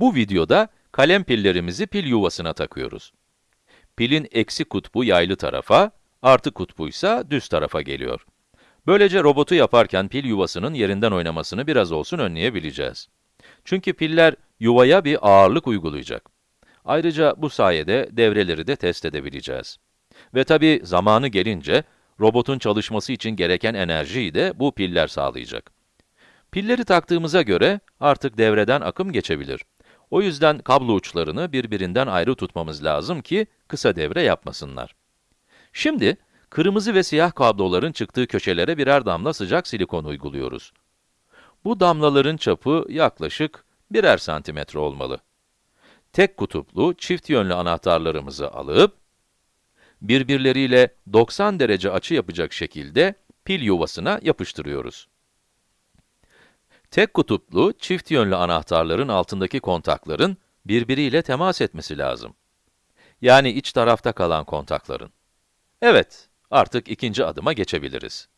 Bu videoda kalem pillerimizi pil yuvasına takıyoruz. Pilin eksi kutbu yaylı tarafa, artı kutbuysa düz tarafa geliyor. Böylece robotu yaparken pil yuvasının yerinden oynamasını biraz olsun önleyebileceğiz. Çünkü piller yuvaya bir ağırlık uygulayacak. Ayrıca bu sayede devreleri de test edebileceğiz. Ve tabii zamanı gelince, robotun çalışması için gereken enerjiyi de bu piller sağlayacak. Pilleri taktığımıza göre artık devreden akım geçebilir. O yüzden kablo uçlarını birbirinden ayrı tutmamız lazım ki kısa devre yapmasınlar. Şimdi, kırmızı ve siyah kabloların çıktığı köşelere birer damla sıcak silikon uyguluyoruz. Bu damlaların çapı yaklaşık birer santimetre olmalı. Tek kutuplu, çift yönlü anahtarlarımızı alıp, birbirleriyle 90 derece açı yapacak şekilde pil yuvasına yapıştırıyoruz. Tek kutuplu, çift yönlü anahtarların altındaki kontakların birbiriyle temas etmesi lazım. Yani iç tarafta kalan kontakların. Evet, artık ikinci adıma geçebiliriz.